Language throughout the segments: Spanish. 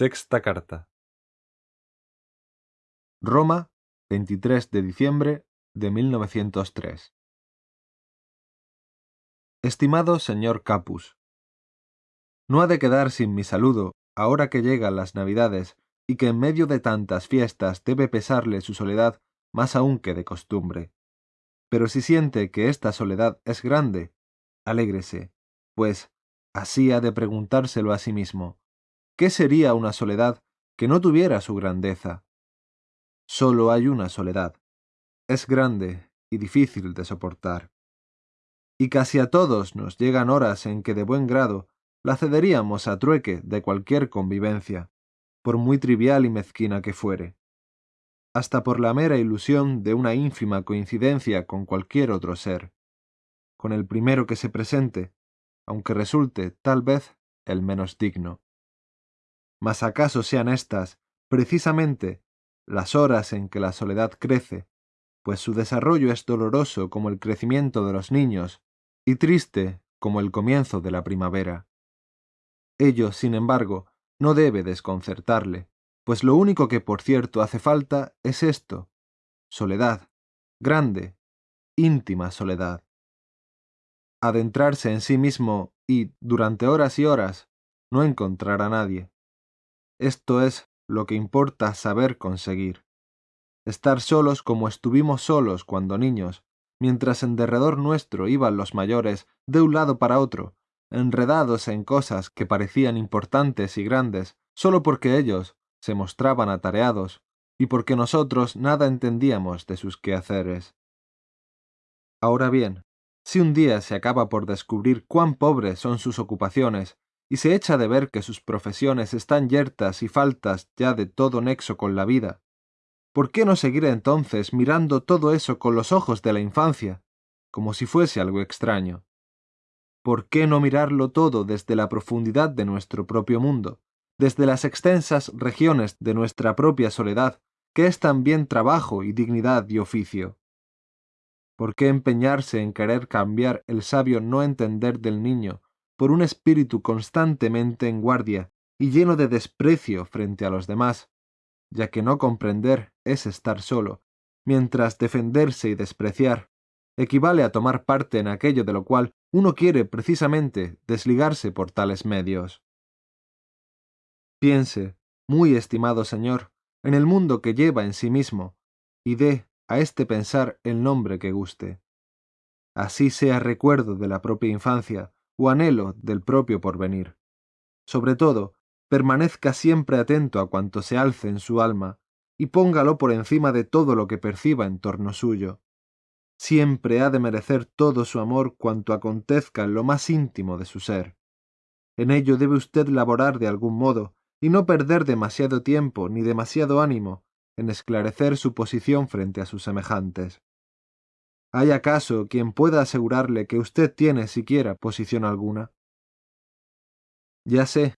Sexta carta. Roma, 23 de diciembre de 1903. Estimado señor Capus, no ha de quedar sin mi saludo ahora que llegan las Navidades y que en medio de tantas fiestas debe pesarle su soledad más aún que de costumbre. Pero si siente que esta soledad es grande, alégrese, pues así ha de preguntárselo a sí mismo. ¿Qué sería una soledad que no tuviera su grandeza? Solo hay una soledad. Es grande y difícil de soportar. Y casi a todos nos llegan horas en que de buen grado la cederíamos a trueque de cualquier convivencia, por muy trivial y mezquina que fuere, hasta por la mera ilusión de una ínfima coincidencia con cualquier otro ser, con el primero que se presente, aunque resulte, tal vez, el menos digno. Mas acaso sean estas, precisamente, las horas en que la soledad crece, pues su desarrollo es doloroso como el crecimiento de los niños, y triste como el comienzo de la primavera. Ello, sin embargo, no debe desconcertarle, pues lo único que por cierto hace falta es esto, soledad, grande, íntima soledad. Adentrarse en sí mismo y, durante horas y horas, no encontrar a nadie. Esto es lo que importa saber conseguir. Estar solos como estuvimos solos cuando niños, mientras en derredor nuestro iban los mayores de un lado para otro, enredados en cosas que parecían importantes y grandes, sólo porque ellos se mostraban atareados y porque nosotros nada entendíamos de sus quehaceres. Ahora bien, si un día se acaba por descubrir cuán pobres son sus ocupaciones y se echa de ver que sus profesiones están yertas y faltas ya de todo nexo con la vida, ¿por qué no seguir entonces mirando todo eso con los ojos de la infancia, como si fuese algo extraño? ¿por qué no mirarlo todo desde la profundidad de nuestro propio mundo, desde las extensas regiones de nuestra propia soledad, que es también trabajo y dignidad y oficio? ¿Por qué empeñarse en querer cambiar el sabio no entender del niño por un espíritu constantemente en guardia y lleno de desprecio frente a los demás, ya que no comprender es estar solo, mientras defenderse y despreciar equivale a tomar parte en aquello de lo cual uno quiere precisamente desligarse por tales medios. Piense, muy estimado señor, en el mundo que lleva en sí mismo, y dé a este pensar el nombre que guste. Así sea recuerdo de la propia infancia o anhelo del propio porvenir. Sobre todo, permanezca siempre atento a cuanto se alce en su alma, y póngalo por encima de todo lo que perciba en torno suyo siempre ha de merecer todo su amor cuanto acontezca en lo más íntimo de su ser. En ello debe usted laborar de algún modo, y no perder demasiado tiempo ni demasiado ánimo en esclarecer su posición frente a sus semejantes. ¿Hay acaso quien pueda asegurarle que usted tiene siquiera posición alguna? Ya sé,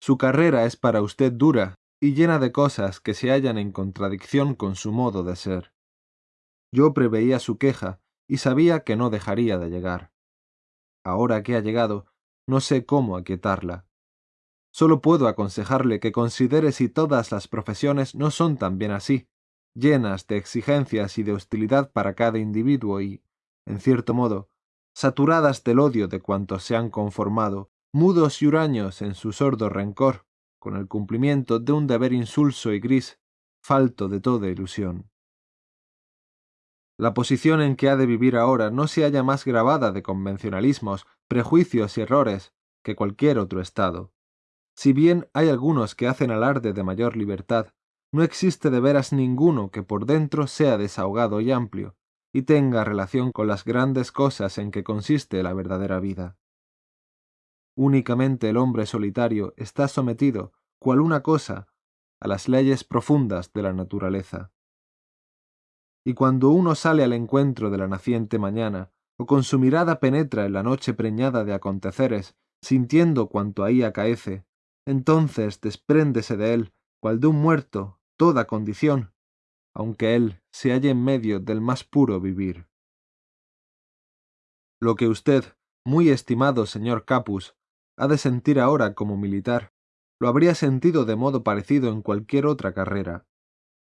su carrera es para usted dura y llena de cosas que se hallan en contradicción con su modo de ser. Yo preveía su queja y sabía que no dejaría de llegar. Ahora que ha llegado, no sé cómo aquietarla. Solo puedo aconsejarle que considere si todas las profesiones no son también así, llenas de exigencias y de hostilidad para cada individuo y, en cierto modo, saturadas del odio de cuantos se han conformado, mudos y huraños en su sordo rencor, con el cumplimiento de un deber insulso y gris, falto de toda ilusión. La posición en que ha de vivir ahora no se halla más grabada de convencionalismos, prejuicios y errores que cualquier otro estado. Si bien hay algunos que hacen alarde de mayor libertad, no existe de veras ninguno que por dentro sea desahogado y amplio, y tenga relación con las grandes cosas en que consiste la verdadera vida. Únicamente el hombre solitario está sometido, cual una cosa, a las leyes profundas de la naturaleza y cuando uno sale al encuentro de la naciente mañana, o con su mirada penetra en la noche preñada de aconteceres, sintiendo cuanto ahí acaece, entonces despréndese de él, cual de un muerto, toda condición, aunque él se halle en medio del más puro vivir. Lo que usted, muy estimado señor Capus, ha de sentir ahora como militar, lo habría sentido de modo parecido en cualquier otra carrera.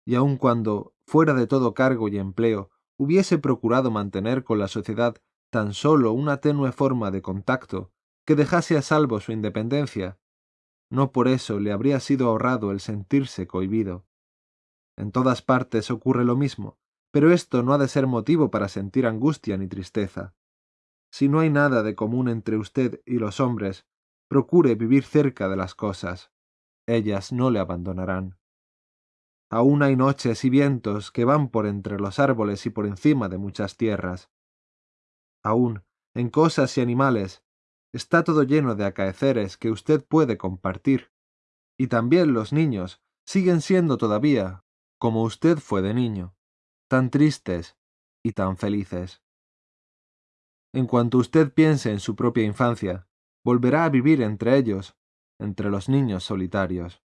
Y aun cuando, fuera de todo cargo y empleo, hubiese procurado mantener con la sociedad tan solo una tenue forma de contacto que dejase a salvo su independencia, no por eso le habría sido ahorrado el sentirse cohibido. En todas partes ocurre lo mismo, pero esto no ha de ser motivo para sentir angustia ni tristeza. Si no hay nada de común entre usted y los hombres, procure vivir cerca de las cosas. Ellas no le abandonarán. Aún hay noches y vientos que van por entre los árboles y por encima de muchas tierras. Aún, en cosas y animales, está todo lleno de acaeceres que usted puede compartir. Y también los niños siguen siendo todavía, como usted fue de niño, tan tristes y tan felices. En cuanto usted piense en su propia infancia, volverá a vivir entre ellos, entre los niños solitarios.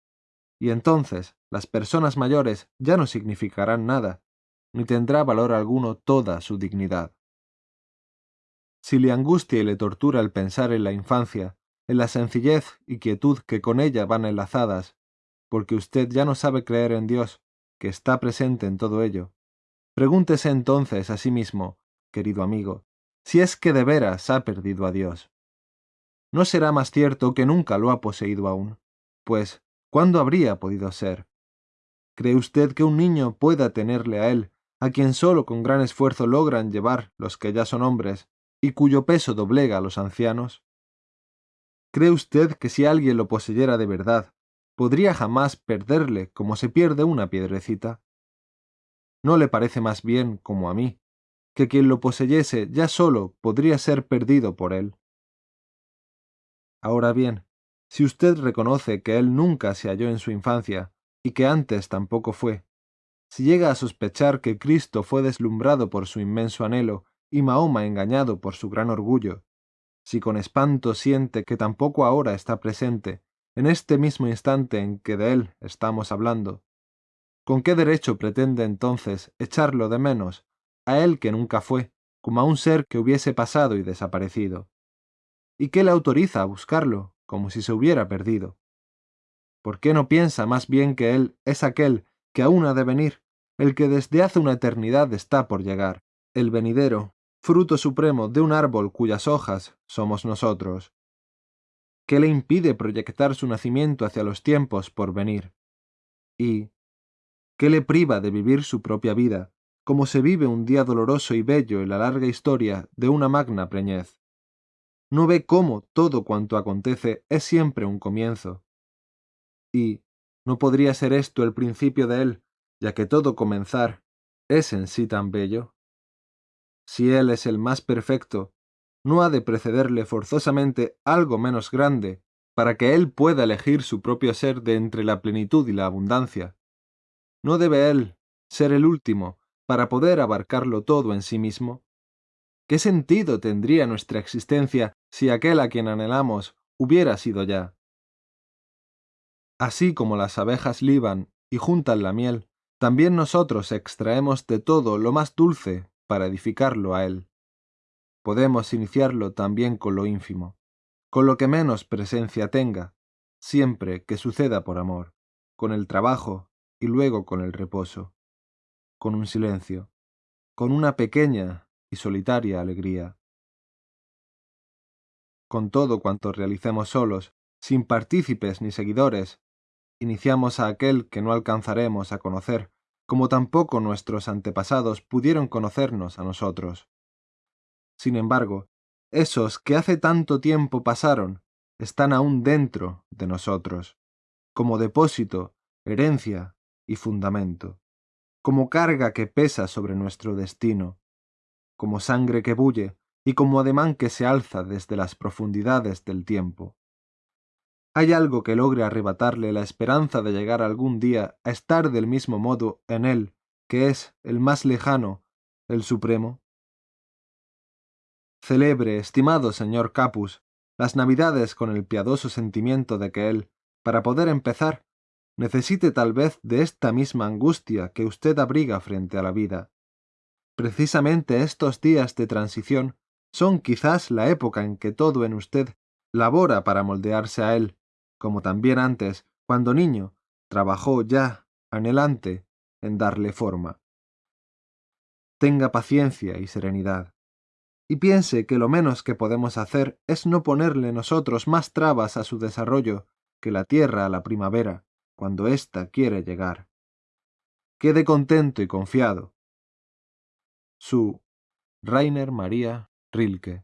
Y entonces las personas mayores ya no significarán nada, ni tendrá valor alguno toda su dignidad. Si le angustia y le tortura el pensar en la infancia, en la sencillez y quietud que con ella van enlazadas, porque usted ya no sabe creer en Dios, que está presente en todo ello, pregúntese entonces a sí mismo, querido amigo, si es que de veras ha perdido a Dios. No será más cierto que nunca lo ha poseído aún, pues, ¿cuándo habría podido ser? ¿Cree usted que un niño pueda tenerle a él, a quien solo con gran esfuerzo logran llevar los que ya son hombres, y cuyo peso doblega a los ancianos? ¿Cree usted que si alguien lo poseyera de verdad, podría jamás perderle como se pierde una piedrecita? ¿No le parece más bien, como a mí, que quien lo poseyese ya solo podría ser perdido por él. Ahora bien, si usted reconoce que él nunca se halló en su infancia, y que antes tampoco fue, si llega a sospechar que Cristo fue deslumbrado por su inmenso anhelo y Mahoma engañado por su gran orgullo, si con espanto siente que tampoco ahora está presente, en este mismo instante en que de él estamos hablando, ¿con qué derecho pretende entonces echarlo de menos a él que nunca fue, como a un ser que hubiese pasado y desaparecido. ¿Y qué le autoriza a buscarlo, como si se hubiera perdido? ¿Por qué no piensa más bien que él es aquel que aún ha de venir, el que desde hace una eternidad está por llegar, el venidero, fruto supremo de un árbol cuyas hojas somos nosotros? ¿Qué le impide proyectar su nacimiento hacia los tiempos por venir? ¿Y qué le priva de vivir su propia vida, como se vive un día doloroso y bello en la larga historia de una magna preñez. No ve cómo todo cuanto acontece es siempre un comienzo. Y, ¿no podría ser esto el principio de él, ya que todo comenzar es en sí tan bello? Si él es el más perfecto, no ha de precederle forzosamente algo menos grande, para que él pueda elegir su propio ser de entre la plenitud y la abundancia. No debe él ser el último, para poder abarcarlo todo en sí mismo? ¿Qué sentido tendría nuestra existencia si aquel a quien anhelamos hubiera sido ya? Así como las abejas liban y juntan la miel, también nosotros extraemos de todo lo más dulce para edificarlo a él. Podemos iniciarlo también con lo ínfimo, con lo que menos presencia tenga, siempre que suceda por amor, con el trabajo y luego con el reposo con un silencio, con una pequeña y solitaria alegría. Con todo cuanto realicemos solos, sin partícipes ni seguidores, iniciamos a aquel que no alcanzaremos a conocer, como tampoco nuestros antepasados pudieron conocernos a nosotros. Sin embargo, esos que hace tanto tiempo pasaron están aún dentro de nosotros, como depósito, herencia y fundamento como carga que pesa sobre nuestro destino, como sangre que bulle y como ademán que se alza desde las profundidades del tiempo. ¿Hay algo que logre arrebatarle la esperanza de llegar algún día a estar del mismo modo en él, que es el más lejano, el supremo? Celebre, estimado señor Capus, las navidades con el piadoso sentimiento de que él, para poder empezar, necesite tal vez de esta misma angustia que usted abriga frente a la vida. Precisamente estos días de transición son quizás la época en que todo en usted labora para moldearse a él, como también antes, cuando niño, trabajó ya, anhelante, en darle forma. Tenga paciencia y serenidad, y piense que lo menos que podemos hacer es no ponerle nosotros más trabas a su desarrollo que la tierra a la primavera, cuando ésta quiere llegar. Quede contento y confiado. Su Rainer María Rilke